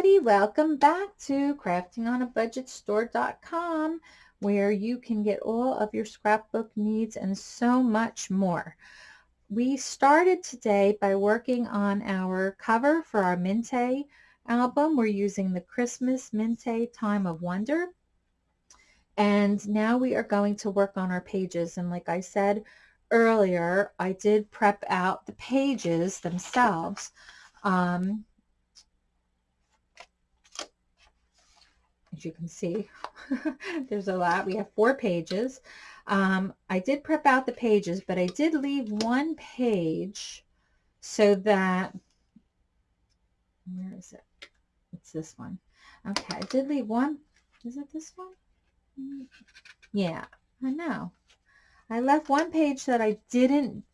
everybody. Welcome back to craftingonabudgetstore.com where you can get all of your scrapbook needs and so much more. We started today by working on our cover for our Mintay album. We're using the Christmas Mintay Time of Wonder. And now we are going to work on our pages. And like I said earlier, I did prep out the pages themselves. Um, as you can see, there's a lot. We have four pages. Um, I did prep out the pages, but I did leave one page so that, where is it? It's this one. Okay, I did leave one. Is it this one? Yeah, I know. I left one page that I didn't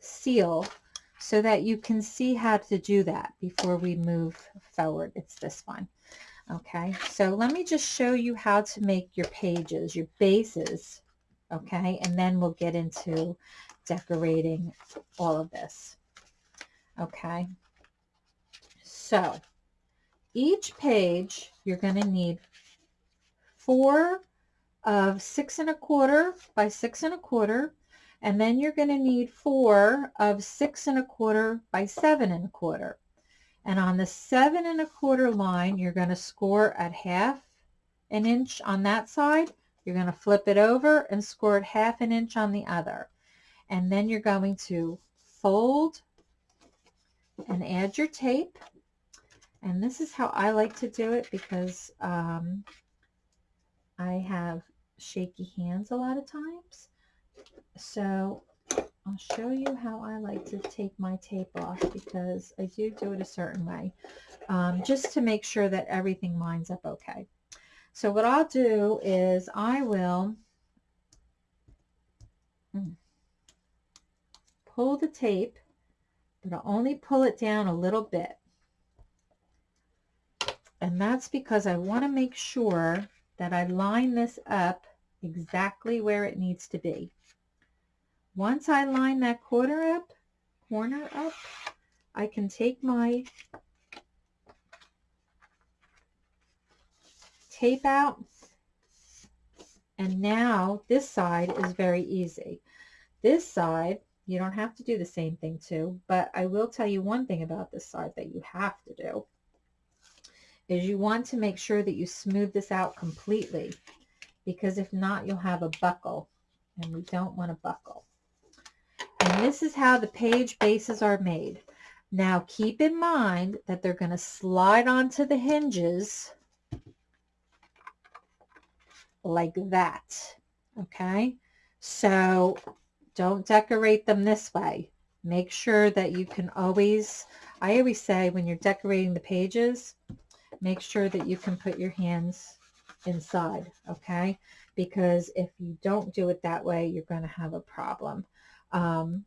seal so that you can see how to do that before we move forward. It's this one. Okay, so let me just show you how to make your pages, your bases, okay, and then we'll get into decorating all of this. Okay, so each page you're going to need four of six and a quarter by six and a quarter, and then you're going to need four of six and a quarter by seven and a quarter. And on the seven and a quarter line, you're going to score at half an inch on that side. You're going to flip it over and score at half an inch on the other. And then you're going to fold and add your tape. And this is how I like to do it because um, I have shaky hands a lot of times. So I'll show you how I like to take my tape off because I do do it a certain way um, just to make sure that everything lines up okay. So what I'll do is I will hmm, pull the tape, but I'll only pull it down a little bit. And that's because I want to make sure that I line this up exactly where it needs to be. Once I line that corner up, corner up, I can take my tape out and now this side is very easy. This side, you don't have to do the same thing too, but I will tell you one thing about this side that you have to do is you want to make sure that you smooth this out completely because if not, you'll have a buckle and we don't want a buckle. This is how the page bases are made. Now keep in mind that they're going to slide onto the hinges like that. Okay, so don't decorate them this way. Make sure that you can always, I always say when you're decorating the pages, make sure that you can put your hands inside, okay? Because if you don't do it that way, you're going to have a problem um,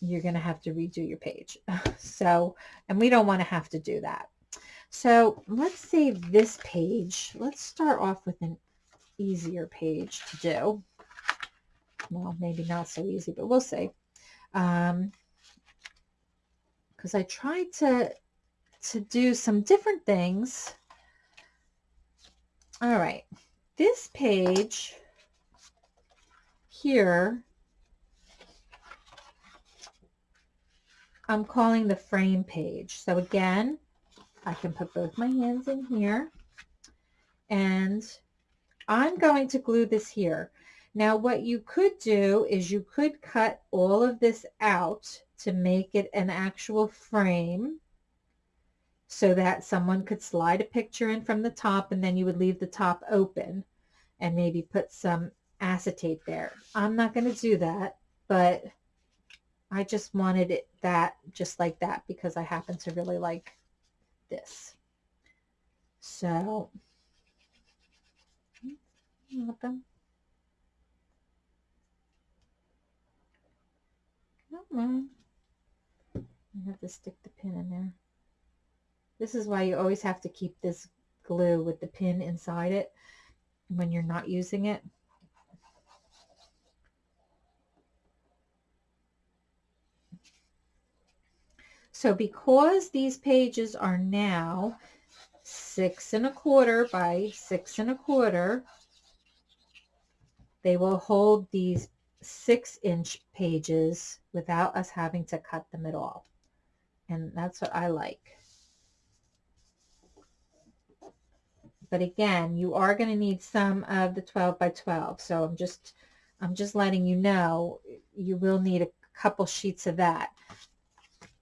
you're going to have to redo your page. so, and we don't want to have to do that. So let's save this page. Let's start off with an easier page to do. Well, maybe not so easy, but we'll see. Um, because I tried to to do some different things. All right, this page here I'm calling the frame page. So again, I can put both my hands in here and I'm going to glue this here. Now what you could do is you could cut all of this out to make it an actual frame so that someone could slide a picture in from the top and then you would leave the top open and maybe put some acetate there. I'm not going to do that, but I just wanted it that just like that because I happen to really like this. So, mm, Come on. I have to stick the pin in there. This is why you always have to keep this glue with the pin inside it when you're not using it. So because these pages are now six and a quarter by six and a quarter, they will hold these six inch pages without us having to cut them at all. And that's what I like. But again, you are going to need some of the 12 by 12. So I'm just, I'm just letting you know, you will need a couple sheets of that.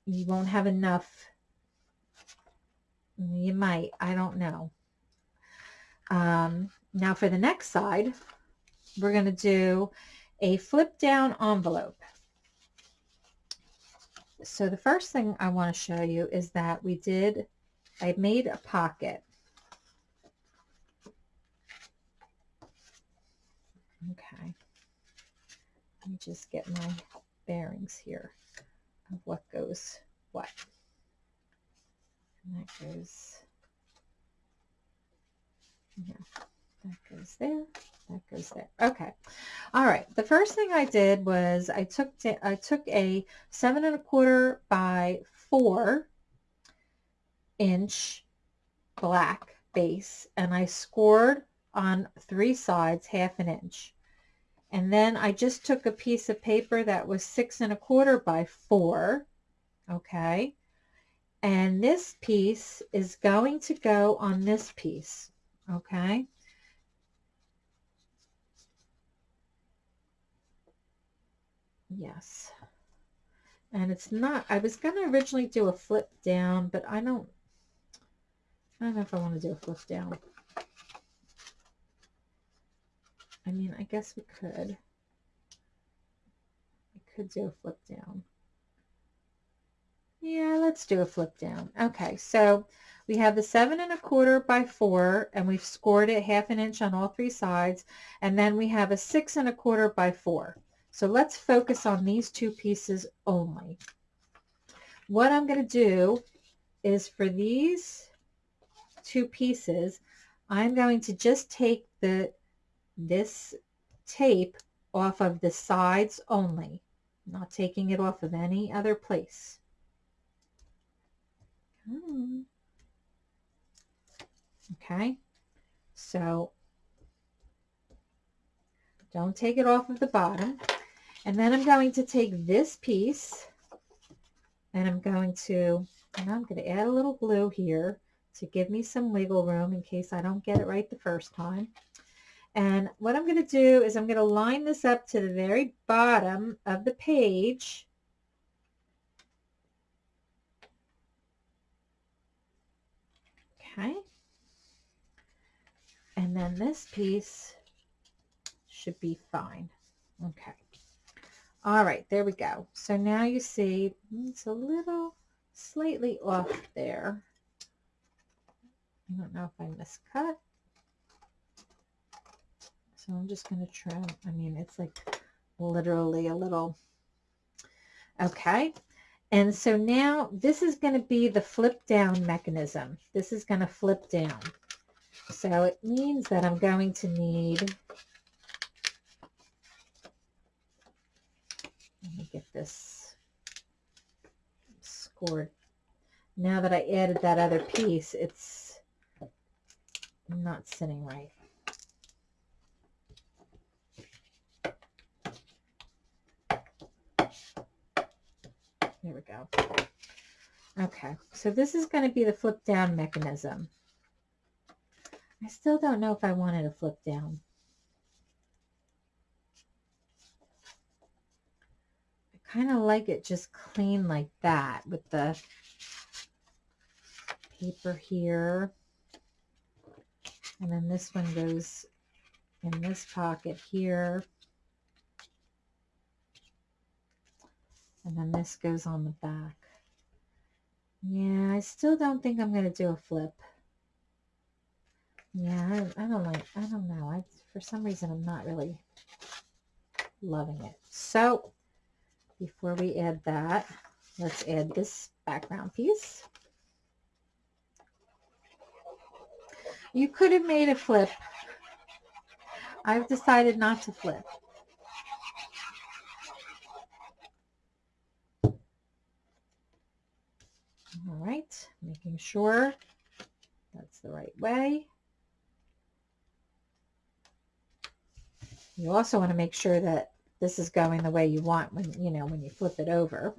You won't have enough. You might, I don't know. Um, now for the next side, we're going to do a flip down envelope. So the first thing I want to show you is that we did, I made a pocket Okay. Let me just get my bearings here of what goes what. And that goes, yeah, that goes there, that goes there. Okay. All right. The first thing I did was I took, I took a seven and a quarter by four inch black base and I scored on three sides half an inch. And then I just took a piece of paper that was six and a quarter by four. Okay. And this piece is going to go on this piece. Okay. Yes. And it's not, I was going to originally do a flip down, but I don't, I don't know if I want to do a flip down. I mean, I guess we could. We could do a flip down. Yeah, let's do a flip down. Okay, so we have the seven and a quarter by four, and we've scored it half an inch on all three sides, and then we have a six and a quarter by four. So let's focus on these two pieces only. What I'm going to do is for these two pieces, I'm going to just take the this tape off of the sides only, not taking it off of any other place. Hmm. Okay, so don't take it off of the bottom. And then I'm going to take this piece and I'm going to, and I'm going to add a little glue here to give me some wiggle room in case I don't get it right the first time. And what I'm going to do is I'm going to line this up to the very bottom of the page. Okay. And then this piece should be fine. Okay. All right, there we go. So now you see it's a little slightly off there. I don't know if I miscut. So I'm just going to trim. I mean, it's like literally a little. Okay. And so now this is going to be the flip down mechanism. This is going to flip down. So it means that I'm going to need, let me get this scored. Now that I added that other piece, it's not sitting right. There we go. Okay, so this is going to be the flip down mechanism. I still don't know if I wanted to flip down. I kind of like it just clean like that with the paper here. And then this one goes in this pocket here. And then this goes on the back. Yeah, I still don't think I'm going to do a flip. Yeah, I, I don't like, I don't know. I, for some reason, I'm not really loving it. So before we add that, let's add this background piece. You could have made a flip. I've decided not to flip. Right, making sure that's the right way. You also want to make sure that this is going the way you want when, you know, when you flip it over.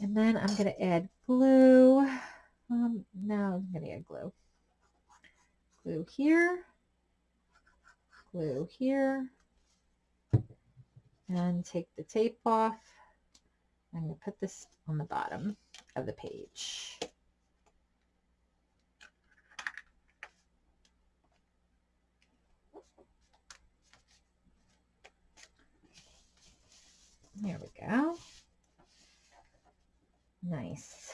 And then I'm going to add glue. Um, no, I'm going to add glue. Glue here. Glue here. And take the tape off. I'm going to put this on the bottom of the page. There we go. Nice.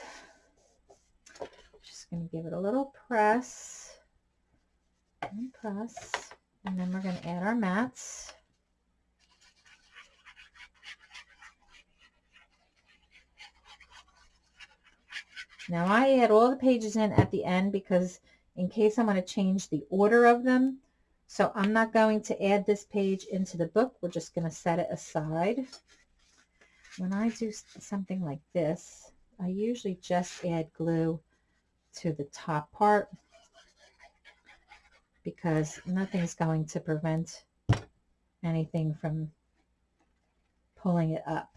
Just going to give it a little press and press. And then we're going to add our mats. Now I add all the pages in at the end because in case I'm going to change the order of them. So I'm not going to add this page into the book. We're just going to set it aside. When I do something like this, I usually just add glue to the top part because nothing's going to prevent anything from pulling it up.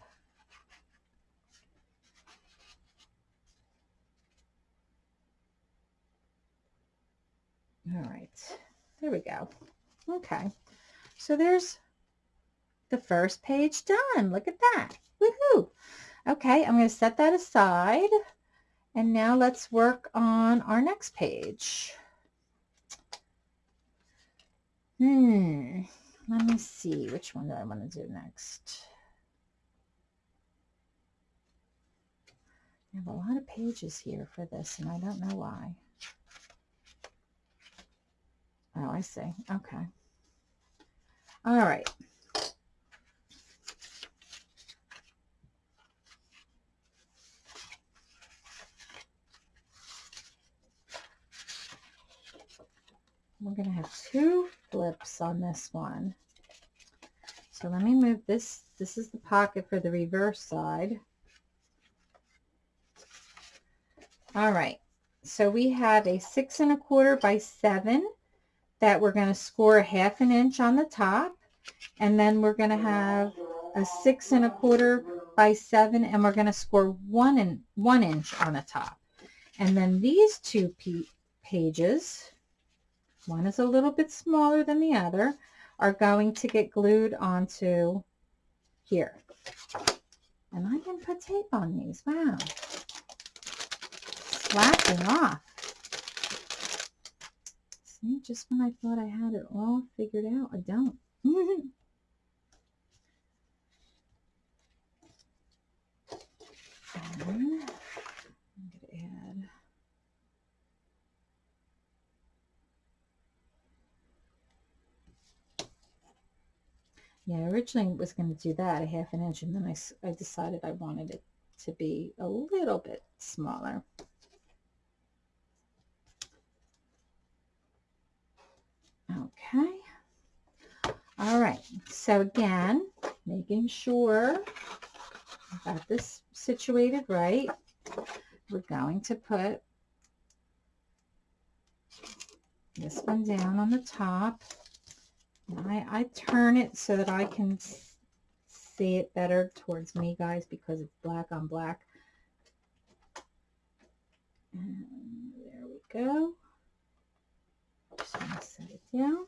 All right, there we go. Okay, so there's the first page done. Look at that. Woohoo! Okay, I'm going to set that aside. And now let's work on our next page. Hmm, let me see. Which one do I want to do next? I have a lot of pages here for this, and I don't know why. Oh, I see. Okay. All right. We're going to have two flips on this one. So let me move this. This is the pocket for the reverse side. All right. So we have a six and a quarter by seven that we're going to score a half an inch on the top. And then we're going to have a six and a quarter by seven and we're going to score one and one inch on the top. And then these two pages one is a little bit smaller than the other, are going to get glued onto here. And I didn't put tape on these. Wow. Slapping off. See, just when I thought I had it all figured out, I don't. and Yeah, I originally was going to do that, a half an inch, and then I, I decided I wanted it to be a little bit smaller. Okay. All right. So again, making sure I've got this situated right, we're going to put this one down on the top. I, I turn it so that I can see it better towards me, guys, because it's black on black. And there we go. Just set it down.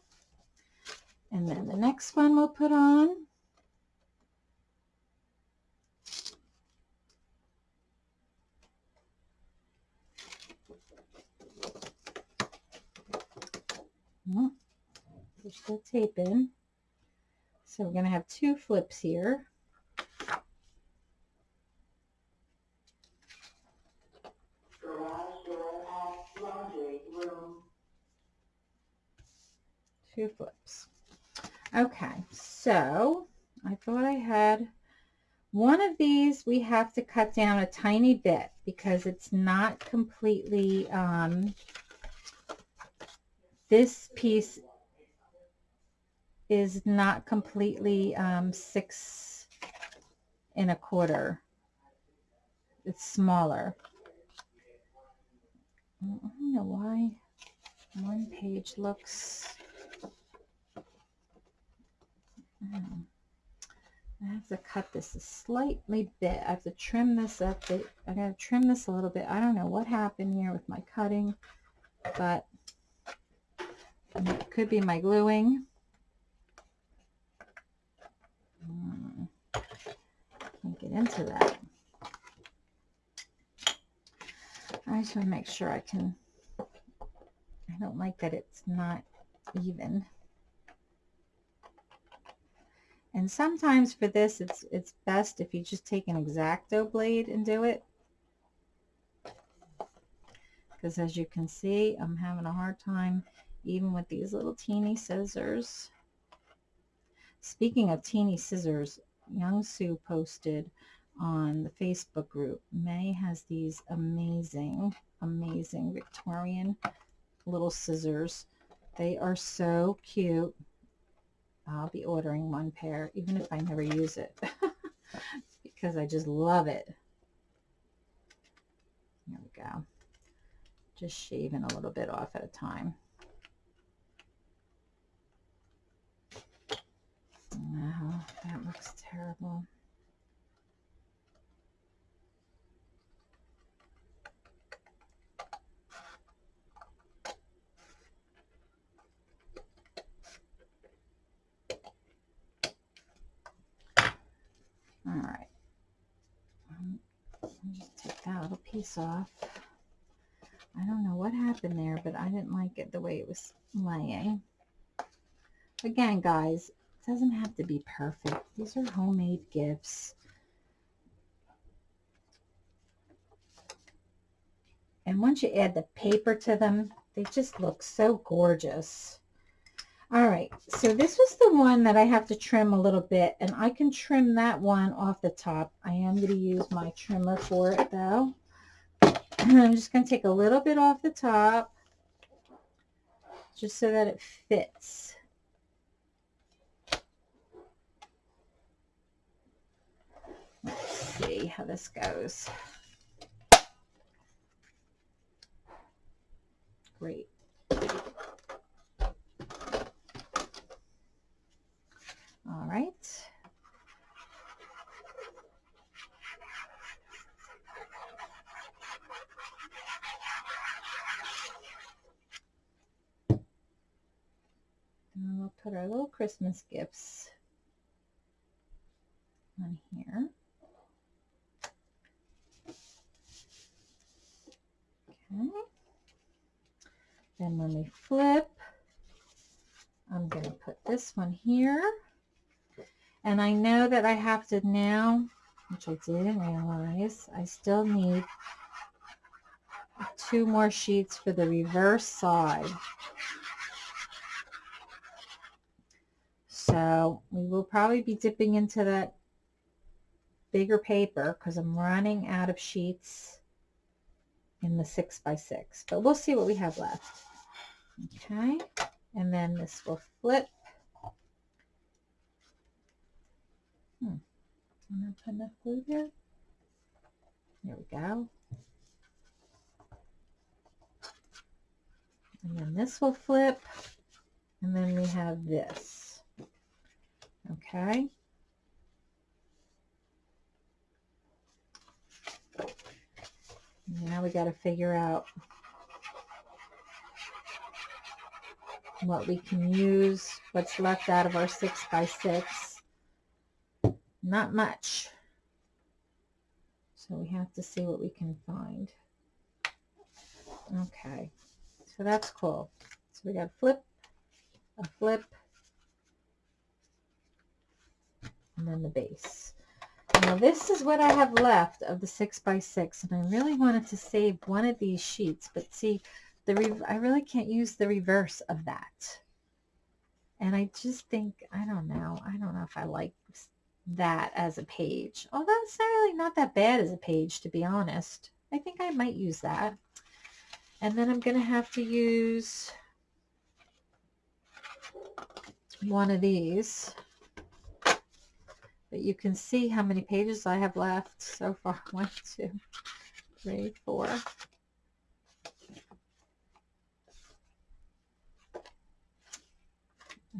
And then the next one we'll put on. Push the tape in. So we're going to have two flips here. Two flips. Okay, so I thought I had one of these we have to cut down a tiny bit because it's not completely, um, this piece is not completely um, six and a quarter. It's smaller. I don't know why one page looks hmm. I have to cut this a slightly bit. I have to trim this up. I got to trim this a little bit. I don't know what happened here with my cutting, but it could be my gluing. Hmm. Can't get into that. I just want to make sure I can, I don't like that it's not even. And sometimes for this, it's, it's best if you just take an X-Acto blade and do it. Because as you can see, I'm having a hard time even with these little teeny scissors. Speaking of teeny scissors, Young Sue posted on the Facebook group. May has these amazing, amazing Victorian little scissors. They are so cute. I'll be ordering one pair, even if I never use it, because I just love it. There we go. Just shaving a little bit off at a time. Wow, that looks terrible. All right. Um, just take that little piece off. I don't know what happened there, but I didn't like it the way it was laying. Again, guys, it doesn't have to be perfect. These are homemade gifts. And once you add the paper to them, they just look so gorgeous. All right, so this was the one that I have to trim a little bit, and I can trim that one off the top. I am going to use my trimmer for it, though. I'm just going to take a little bit off the top, just so that it fits. Let's see how this goes. Great. All right. And we'll put our little Christmas gifts on here. Okay. Then when we flip, I'm going to put this one here. And I know that I have to now, which I didn't realize, I still need two more sheets for the reverse side. So we will probably be dipping into that bigger paper because I'm running out of sheets in the six by six, but we'll see what we have left. Okay, and then this will flip Hmm. Going to put enough glue there. There we go. And then this will flip. And then we have this. Okay. Now we got to figure out what we can use, what's left out of our six by six not much. So we have to see what we can find. Okay, so that's cool. So we got a flip, a flip, and then the base. Now this is what I have left of the 6 by 6 and I really wanted to save one of these sheets, but see, the I really can't use the reverse of that. And I just think, I don't know, I don't know if I like that as a page. Although it's not really not that bad as a page, to be honest. I think I might use that. And then I'm going to have to use one of these. But you can see how many pages I have left so far. One, two, three, four.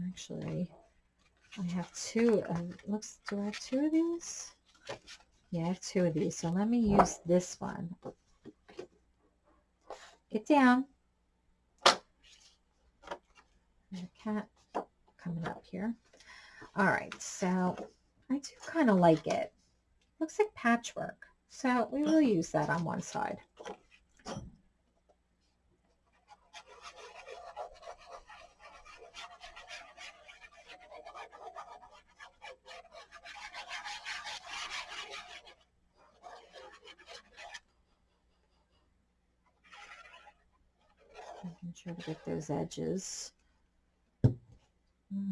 Actually, I have two of, looks, do I have two of these? Yeah, I have two of these. So let me use this one. Get down. Cat coming up here. All right, so I do kind of like it. Looks like patchwork. So we will use that on one side. Making sure to get those edges. All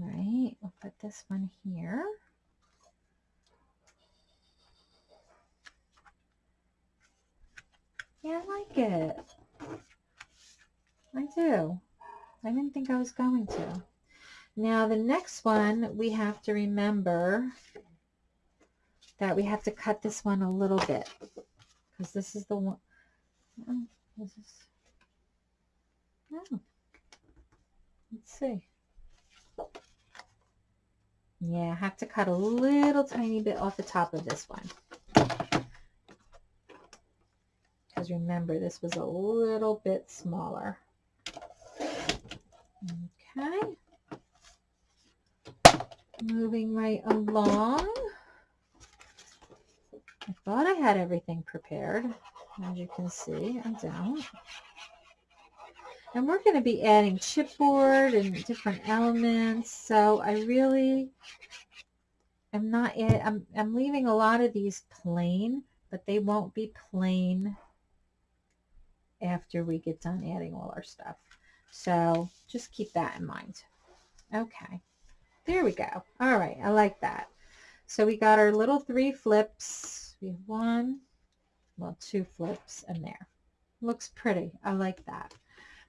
right, we'll put this one here. Yeah, I like it. I do. I didn't think I was going to. Now the next one, we have to remember that we have to cut this one a little bit because this is the one. Oh, this is, oh. Let's see. Yeah, I have to cut a little tiny bit off the top of this one. Because remember, this was a little bit smaller. Okay. Moving right along. I thought I had everything prepared. As you can see, I don't. And we're going to be adding chipboard and different elements. So I really am not, I'm, I'm leaving a lot of these plain, but they won't be plain after we get done adding all our stuff. So just keep that in mind. Okay, there we go. All right, I like that. So we got our little three flips. We have one, well, two flips in there. Looks pretty. I like that.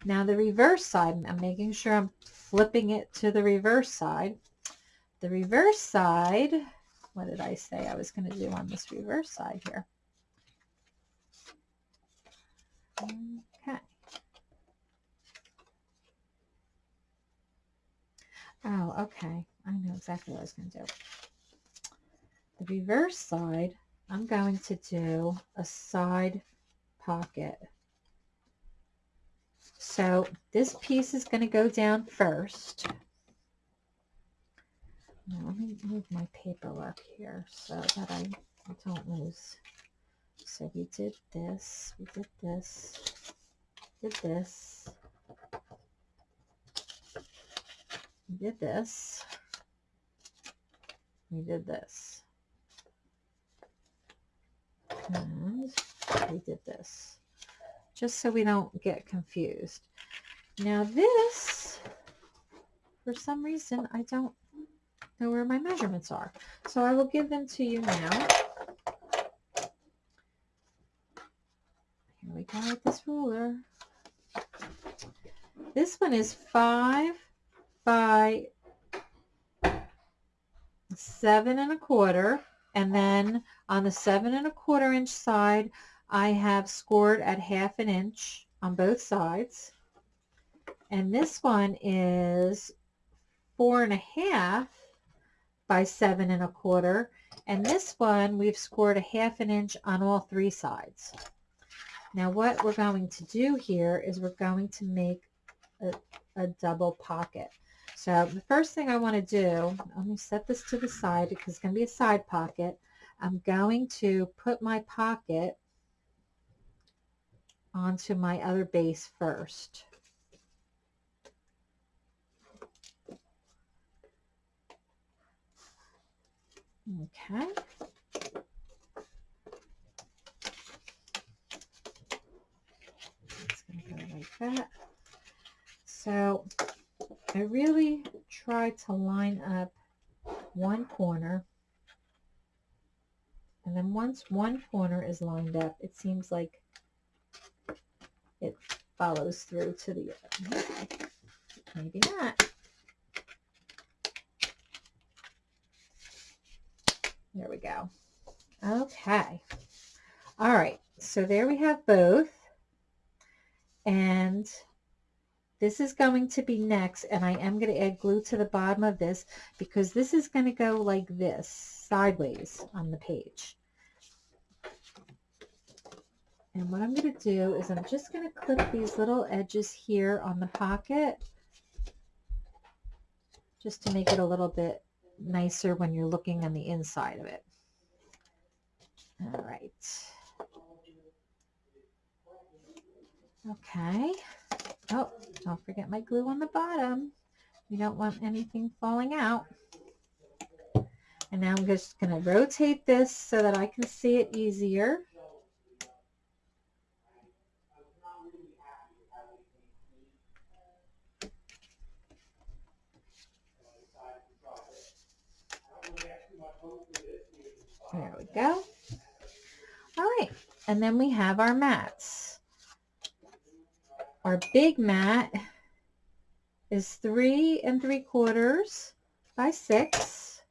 Now the reverse side, I'm making sure I'm flipping it to the reverse side. The reverse side, what did I say I was going to do on this reverse side here? Okay. Oh, okay. I know exactly what I was going to do. The reverse side, I'm going to do a side pocket. So this piece is going to go down first. Now let me move my paper up here so that I don't lose. So we did this, we did this, did this, we did this, we did this, and we did this, just so we don't get confused. Now this, for some reason, I don't know where my measurements are. So I will give them to you now. Here we go with this ruler. This one is five by seven and a quarter. And then on the seven and a quarter inch side, I have scored at half an inch on both sides. And this one is four and a half by seven and a quarter. And this one, we've scored a half an inch on all three sides. Now what we're going to do here is we're going to make a, a double pocket. So the first thing I want to do, let me set this to the side because it's going to be a side pocket. I'm going to put my pocket onto my other base first. Okay. Let's go like that. So I really try to line up one corner and then once one corner is lined up it seems like it follows through to the other. Maybe not. There we go. Okay. All right. So there we have both. And This is going to be next, and I am going to add glue to the bottom of this because this is going to go like this, sideways on the page. And what I'm going to do is I'm just going to clip these little edges here on the pocket just to make it a little bit nicer when you're looking on the inside of it. All right. Okay. Oh, don't forget my glue on the bottom. You don't want anything falling out. And now I'm just going to rotate this so that I can see it easier. There we go. All right, and then we have our mats. Our big mat is three and three quarters by six.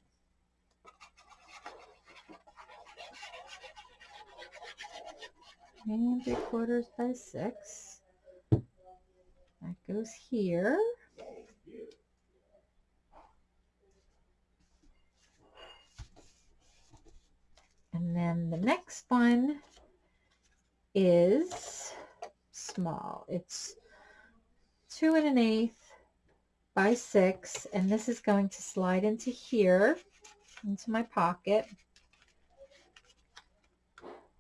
And three quarters by six. That goes here. And the next one is small. It's two and an eighth by six, and this is going to slide into here, into my pocket.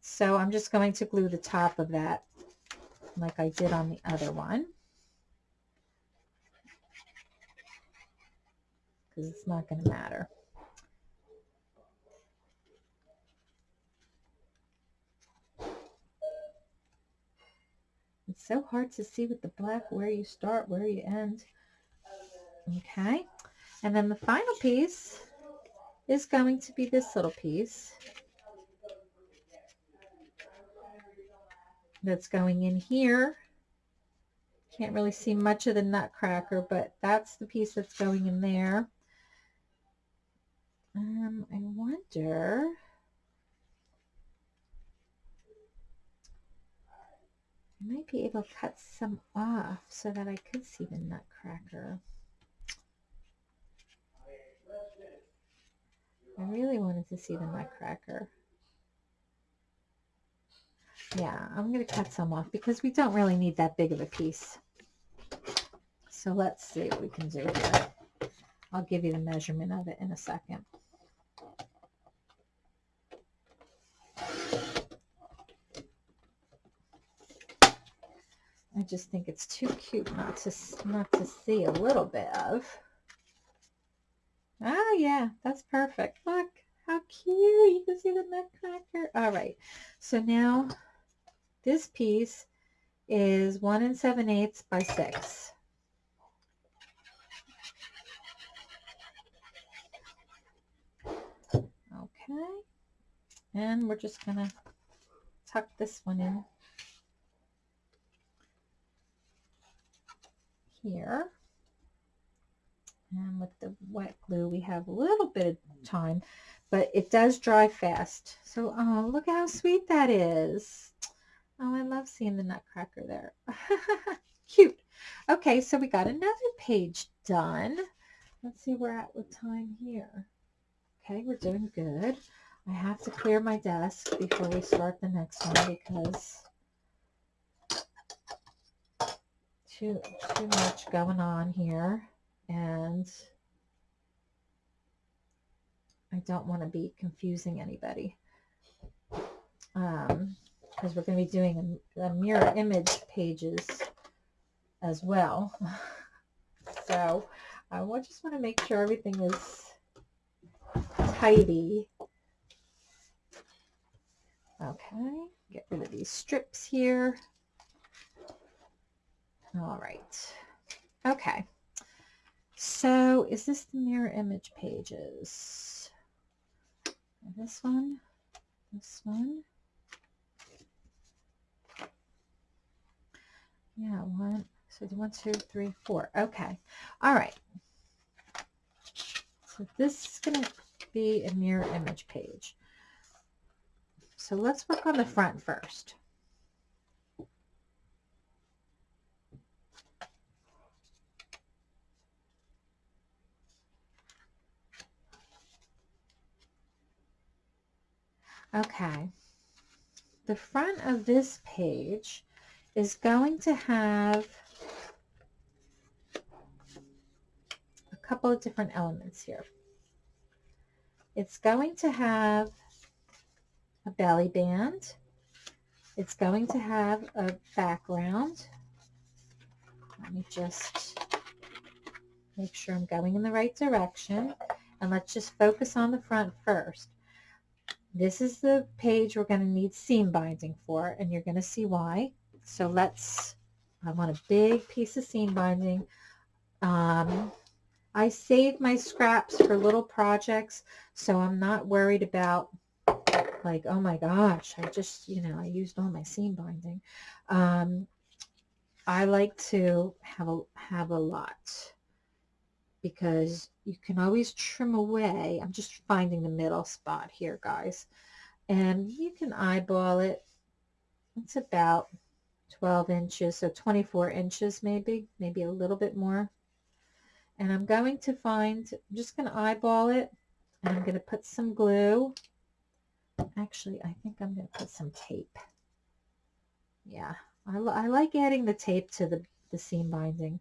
So I'm just going to glue the top of that like I did on the other one. Because it's not going to matter. It's so hard to see with the black where you start, where you end. Okay. And then the final piece is going to be this little piece. That's going in here. Can't really see much of the nutcracker, but that's the piece that's going in there. Um, I wonder I might be able to cut some off so that I could see the nutcracker. I really wanted to see the nutcracker. Yeah, I'm going to cut some off because we don't really need that big of a piece. So let's see what we can do here. I'll give you the measurement of it in a second. I just think it's too cute not to not to see a little bit of. Oh yeah, that's perfect. Look how cute. You can see the nutcracker. All right. So now this piece is one and seven eighths by six. Okay. And we're just gonna tuck this one in here. And with the wet glue, we have a little bit of time, but it does dry fast. So, oh, look how sweet that is. Oh, I love seeing the nutcracker there. Cute. Okay, so we got another page done. Let's see where we're at with time here. Okay, we're doing good. I have to clear my desk before we start the next one because too too much going on here and I don't want to be confusing anybody. Um because we're going to be doing a mirror image pages as well. So I just want to make sure everything is tidy. Okay get rid of these strips here all right. Okay. So is this the mirror image pages? This one, this one. Yeah, one, so one, two, three, four. Okay. All right. So this is going to be a mirror image page. So let's work on the front first. Okay. The front of this page is going to have a couple of different elements here. It's going to have a belly band. It's going to have a background. Let me just make sure I'm going in the right direction. And let's just focus on the front first. This is the page we're going to need seam binding for, and you're going to see why. So let's, I want a big piece of seam binding. Um, I save my scraps for little projects, so I'm not worried about like, oh my gosh, I just, you know, I used all my seam binding. Um, I like to have a, have a lot because you can always trim away. I'm just finding the middle spot here, guys. And you can eyeball it. It's about 12 inches, so 24 inches maybe, maybe a little bit more. And I'm going to find, I'm just going to eyeball it, and I'm going to put some glue. Actually, I think I'm going to put some tape. Yeah, I, I like adding the tape to the, the seam binding.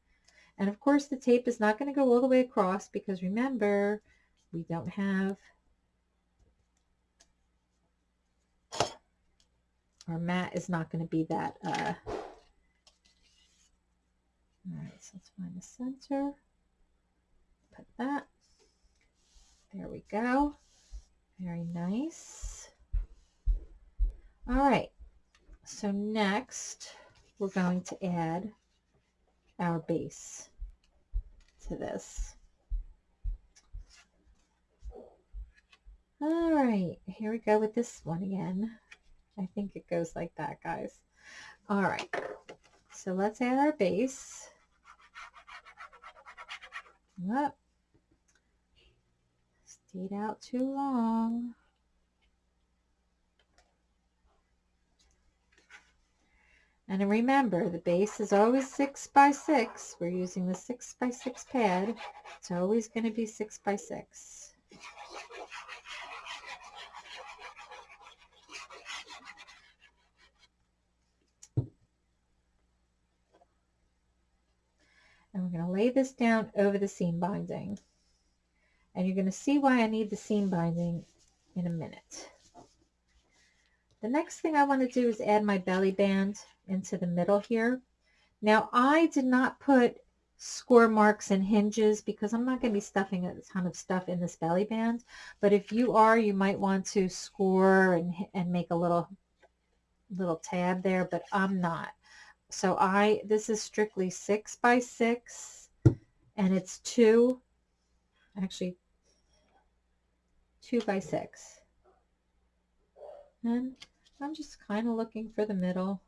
And of course the tape is not going to go all the way across because remember, we don't have our mat is not going to be that uh, all right so let's find the center. Put that. There we go. Very nice. All right so next we're going to add our base to this. All right, here we go with this one again. I think it goes like that, guys. All right, so let's add our base. Up. Stayed out too long. And remember, the base is always 6 by 6. We're using the 6 by 6 pad. It's always going to be 6 by 6. And we're going to lay this down over the seam binding. And you're going to see why I need the seam binding in a minute. The next thing I want to do is add my belly band into the middle here. Now I did not put score marks and hinges because I'm not going to be stuffing a ton of stuff in this belly band. But if you are, you might want to score and, and make a little little tab there, but I'm not. So I, this is strictly six by six and it's two, actually two by six. And I'm just kind of looking for the middle.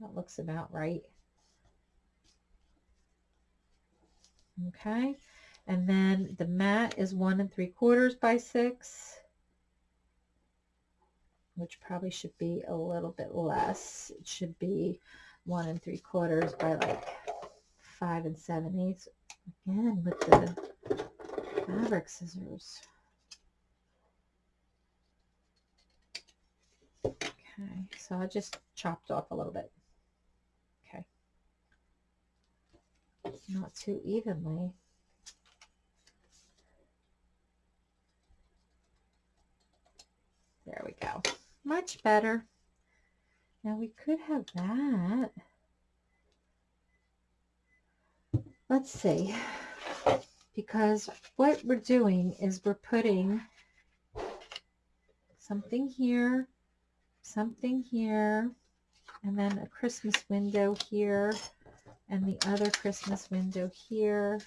That looks about right. Okay, and then the mat is one and three quarters by six, which probably should be a little bit less. It should be one and three quarters by like five and seven eighths. Again, with the fabric scissors. Okay, so I just chopped off a little bit. Okay. Not too evenly. There we go. Much better. Now we could have that. Let's see. Because what we're doing is we're putting something here something here, and then a Christmas window here, and the other Christmas window here.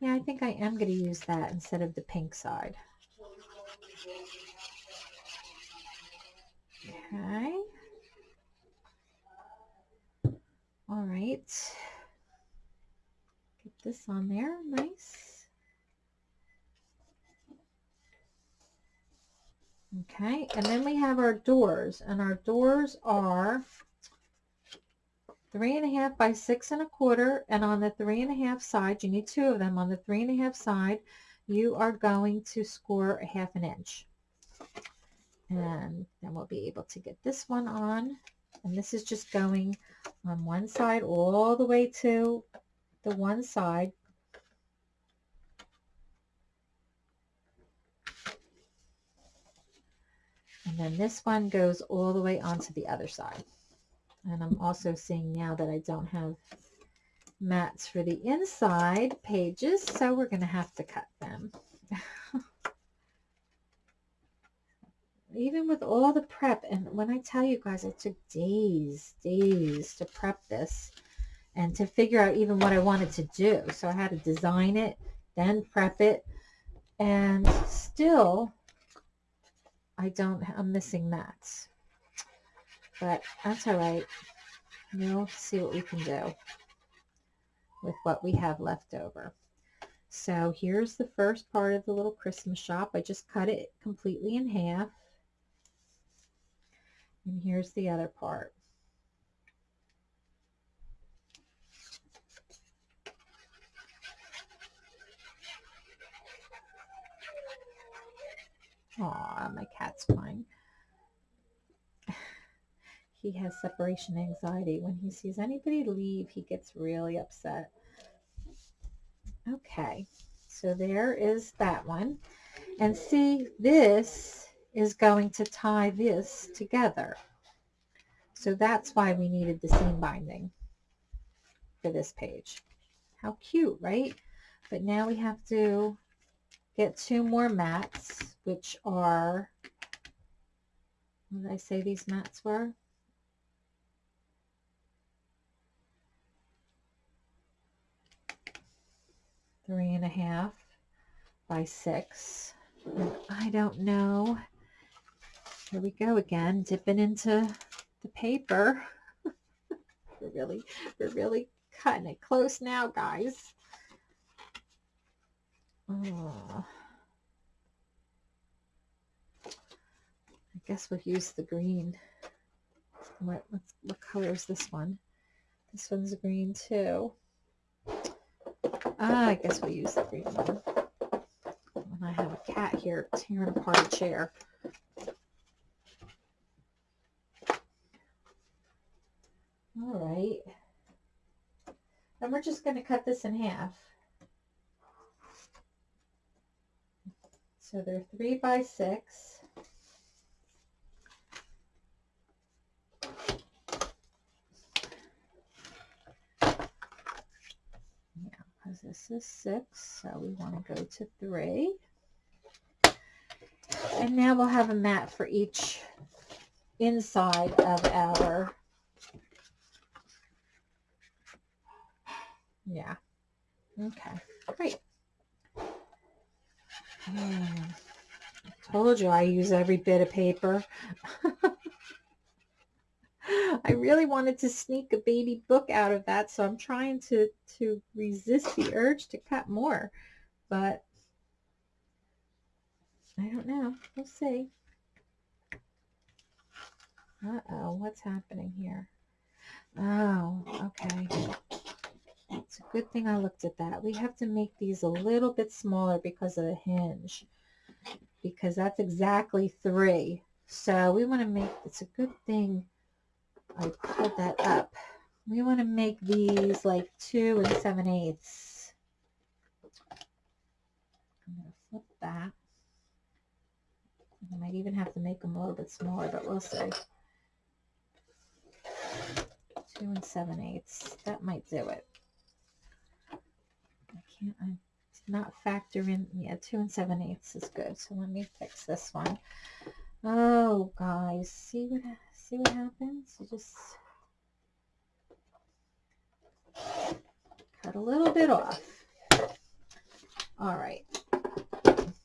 Yeah, I think I am going to use that instead of the pink side. Okay. All right. Get this on there. Nice. Okay, and then we have our doors, and our doors are three and a half by six and a quarter and on the three and a half side you need two of them on the three and a half side you are going to score a half an inch. And then we'll be able to get this one on and this is just going on one side all the way to the one side and then this one goes all the way onto the other side and I'm also seeing now that I don't have mats for the inside pages, so we're going to have to cut them. Even with all the prep, and when I tell you guys, it took days, days to prep this and to figure out even what I wanted to do. So I had to design it, then prep it, and still I don't, I'm missing that. But that's all right. We'll see what we can do with what we have left over. So here's the first part of the little Christmas shop. I just cut it completely in half. And here's the other part. Aw, my cat's fine he has separation anxiety. When he sees anybody leave, he gets really upset. Okay, so there is that one. And see, this is going to tie this together. So that's why we needed the seam binding for this page. How cute, right? But now we have to get two more mats, which are, what did I say these mats were? three and a half by six. I don't know. Here we go again, dipping into the paper. we're really, we're really cutting it close now, guys. Oh. I guess we'll use the green. What, what what color is this one? This one's green too. Ah, I guess we'll use the green one. And I have a cat here tearing apart a chair. All right. And we're just going to cut this in half. So they're three by six. because this is six, so we want to go to three. And now we'll have a mat for each inside of our, yeah, okay, great. Told you I use every bit of paper. I really wanted to sneak a baby book out of that, so I'm trying to, to resist the urge to cut more. But I don't know. We'll see. Uh-oh, what's happening here? Oh, okay. It's a good thing I looked at that. We have to make these a little bit smaller because of the hinge. Because that's exactly three. So we want to make, it's a good thing I pulled that up. We want to make these like 2 and 7 eighths. I'm going to flip that. I might even have to make them a little bit smaller, but we'll see. 2 and 7 eighths. That might do it. Can't, I not factor in, yeah, 2 and 7 eighths is good. So let me fix this one. Oh, guys, see what see what happens? You just cut a little bit off. All right.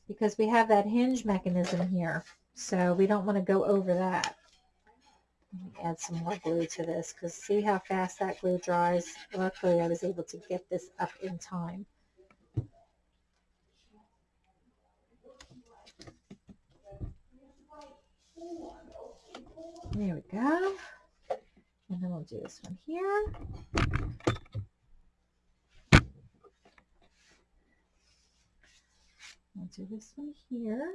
Because we have that hinge mechanism here. So we don't want to go over that. add some more glue to this because see how fast that glue dries. Luckily, I was able to get this up in time. There we go. And then we'll do this one here. We'll do this one here.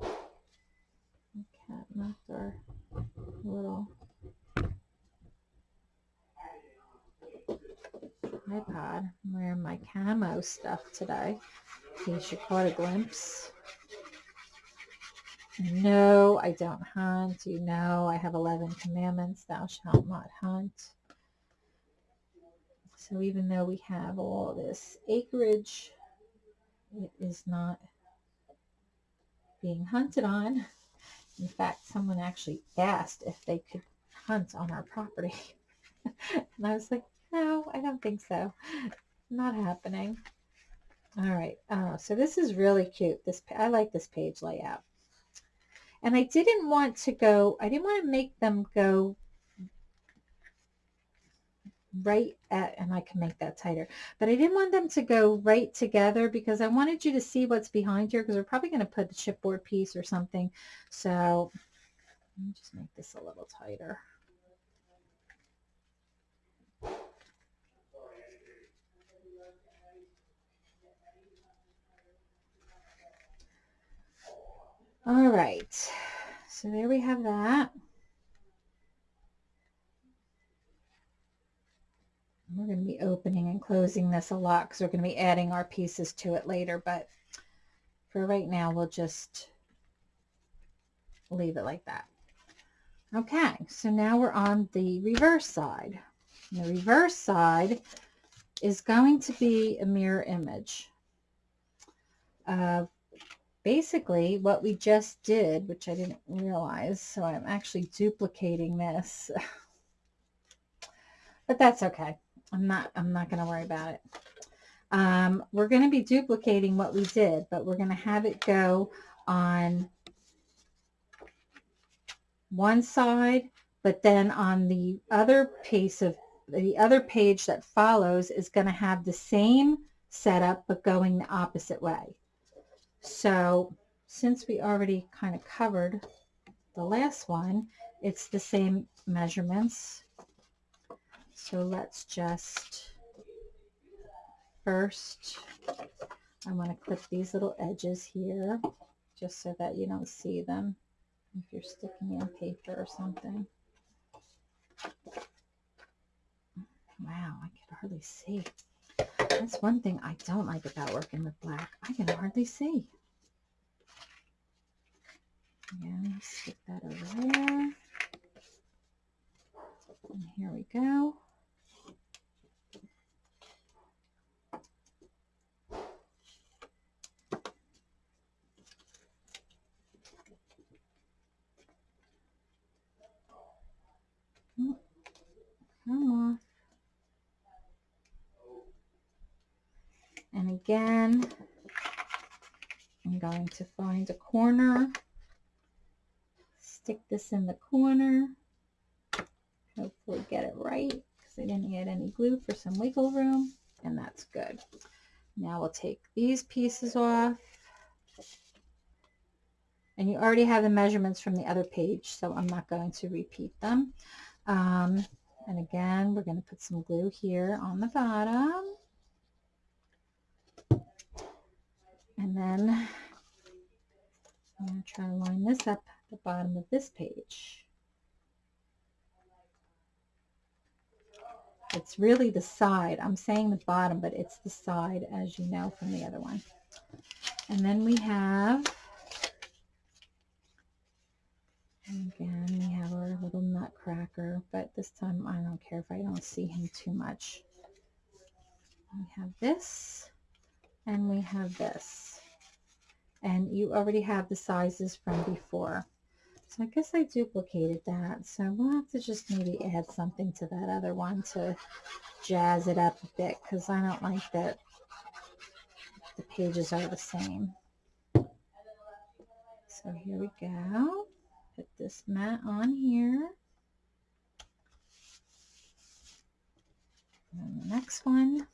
The cat knocked our little iPod. I'm wearing my camo stuff today, in case you caught a glimpse. No, I don't hunt. You know, I have 11 commandments. Thou shalt not hunt. So even though we have all this acreage, it is not being hunted on. In fact, someone actually asked if they could hunt on our property. and I was like, no, I don't think so. Not happening. All right. Uh, so this is really cute. This I like this page layout. And I didn't want to go, I didn't want to make them go right at, and I can make that tighter, but I didn't want them to go right together because I wanted you to see what's behind here because we're probably going to put a chipboard piece or something. So let me just make this a little tighter. All right, so there we have that. We're going to be opening and closing this a lot because we're going to be adding our pieces to it later, but for right now, we'll just leave it like that. Okay, so now we're on the reverse side. The reverse side is going to be a mirror image of basically what we just did, which I didn't realize, so I'm actually duplicating this. but that's okay. I'm not, I'm not going to worry about it. Um, we're going to be duplicating what we did, but we're going to have it go on one side, but then on the other piece of the other page that follows is going to have the same setup, but going the opposite way. So since we already kind of covered the last one, it's the same measurements. So let's just first, I want to clip these little edges here just so that you don't see them if you're sticking in paper or something. Wow, I can hardly see. That's one thing I don't like about working with black. I can hardly see. Again, stick that over there. And here we go. Come off. And again, I'm going to find a corner, stick this in the corner, hopefully get it right because I didn't add any glue for some wiggle room, and that's good. Now we'll take these pieces off. And you already have the measurements from the other page, so I'm not going to repeat them. Um, and again, we're going to put some glue here on the bottom. And then I'm going to try to line this up the bottom of this page. It's really the side. I'm saying the bottom, but it's the side, as you know from the other one. And then we have, again, we have our little nutcracker, but this time I don't care if I don't see him too much. We have this, and we have this and you already have the sizes from before. So I guess I duplicated that. So we'll have to just maybe add something to that other one to jazz it up a bit because I don't like that the pages are the same. So here we go. Put this mat on here. And the next one.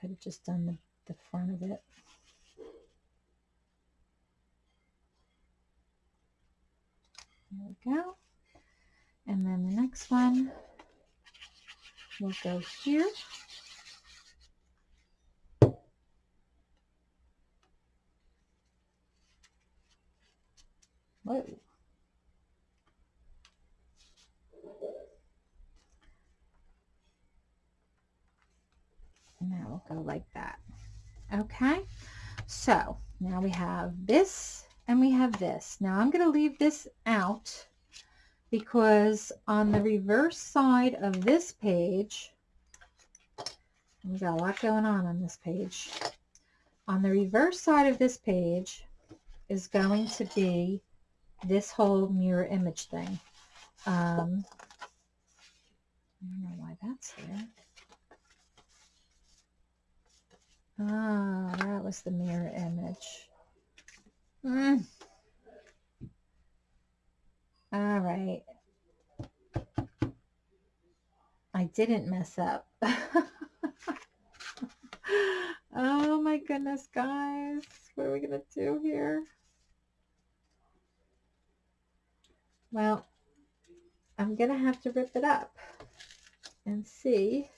Could have just done the, the front of it. There we go. And then the next one will go here. Whoa. And that will go like that. Okay, so now we have this and we have this. Now I'm going to leave this out because on the reverse side of this page, we got a lot going on on this page. On the reverse side of this page is going to be this whole mirror image thing. Um, I don't know why that's there. Ah, that was the mirror image. Mm. All right. I didn't mess up. oh my goodness, guys. What are we going to do here? Well, I'm going to have to rip it up and see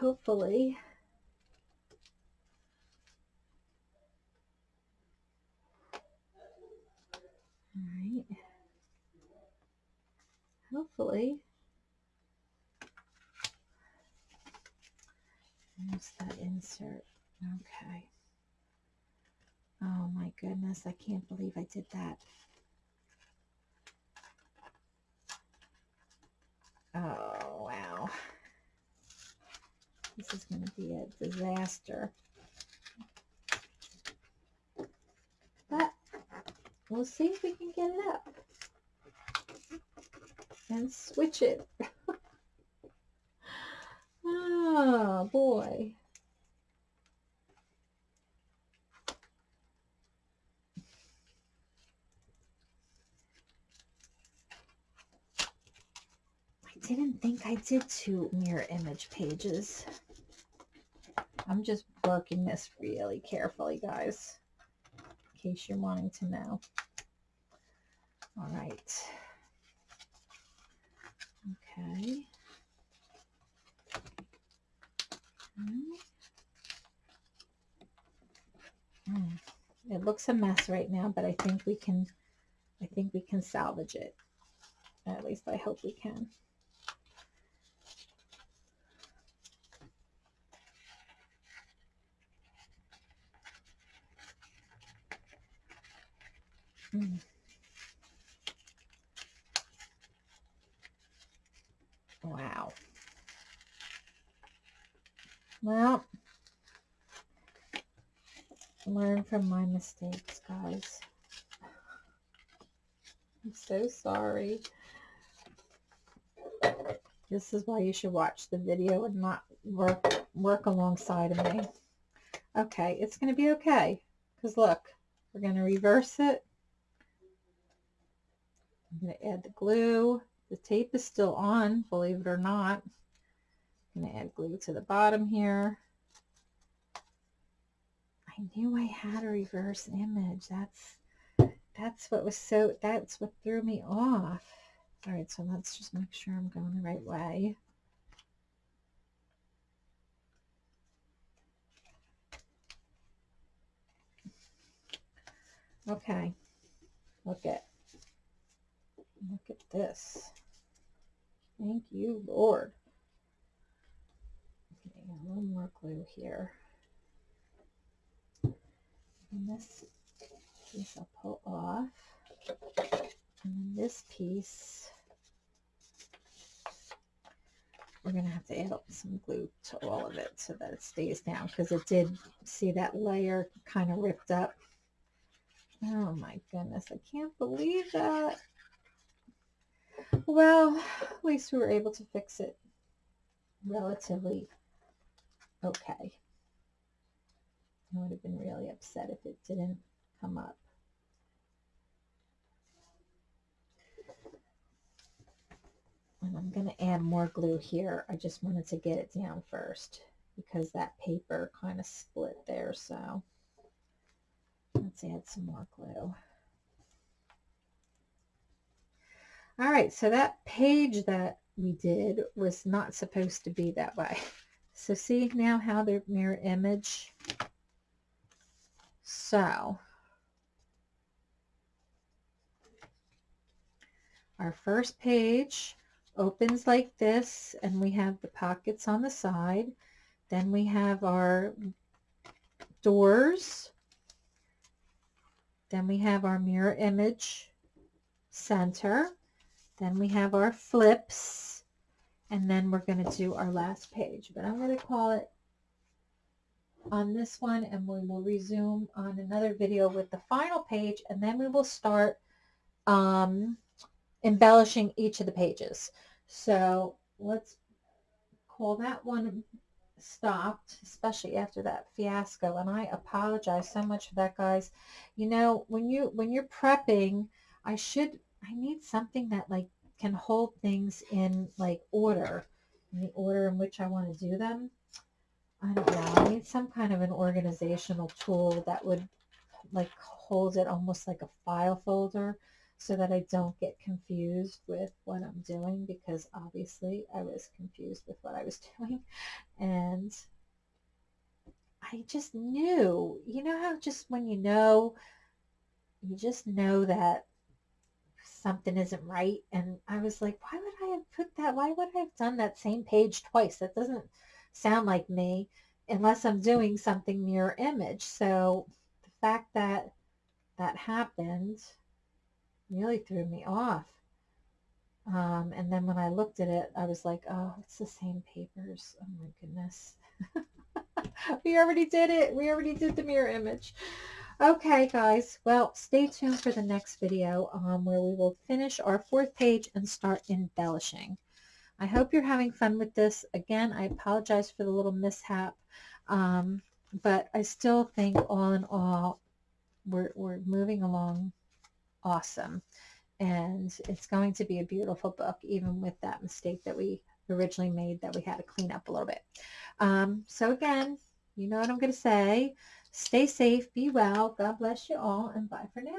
hopefully. All right hopefully. There's that insert. Okay. Oh my goodness I can't believe I did that. Oh wow this is going to be a disaster. But we'll see if we can get it up. And switch it. oh, boy. I didn't think I did two mirror image pages. I'm just working this really carefully, guys, in case you're wanting to know. All right. Okay. Mm. It looks a mess right now, but I think we can, I think we can salvage it. At least I hope we can. Mm. Wow. Well, from my mistakes, guys. I'm so sorry. This is why you should watch the video and not work work alongside of me. Okay, it's going to be okay. Because look, we're going to reverse it I'm going to add the glue. The tape is still on, believe it or not. I'm going to add glue to the bottom here. I knew I had a reverse image. That's that's what was so that's what threw me off. All right, so let's just make sure I'm going the right way. Okay, look at Look at this. Thank you, Lord. Okay, a little more glue here. And this piece I'll pull off. And then this piece, we're going to have to add some glue to all of it so that it stays down because it did see that layer kind of ripped up. Oh my goodness, I can't believe that. Well, at least we were able to fix it relatively okay. I would have been really upset if it didn't come up. And I'm going to add more glue here. I just wanted to get it down first because that paper kind of split there. So let's add some more glue. All right, so that page that we did was not supposed to be that way. So see now how they're mirror image? So our first page opens like this and we have the pockets on the side. Then we have our doors. Then we have our mirror image center. Then we have our flips. And then we're going to do our last page. But I'm going to call it on this one and we will resume on another video with the final page and then we will start um, embellishing each of the pages. So let's call that one stopped, especially after that fiasco. And I apologize so much for that, guys. You know, when you when you're prepping, I should I need something that like can hold things in like order, in the order in which I want to do them. I don't know. I need some kind of an organizational tool that would like hold it almost like a file folder so that I don't get confused with what I'm doing because obviously I was confused with what I was doing and I just knew, you know how just when you know, you just know that something isn't right and I was like, why would I have put that, why would I have done that same page twice? That doesn't sound like me unless I'm doing something mirror image. So the fact that that happened really threw me off. Um, and then when I looked at it, I was like, oh, it's the same papers. Oh my goodness. we already did it. We already did the mirror image. Okay, guys. Well, stay tuned for the next video um, where we will finish our fourth page and start embellishing. I hope you're having fun with this. Again, I apologize for the little mishap, um, but I still think all in all, we're, we're moving along awesome. And it's going to be a beautiful book, even with that mistake that we originally made that we had to clean up a little bit. Um, so again, you know what I'm going to say. Stay safe, be well, God bless you all, and bye for now.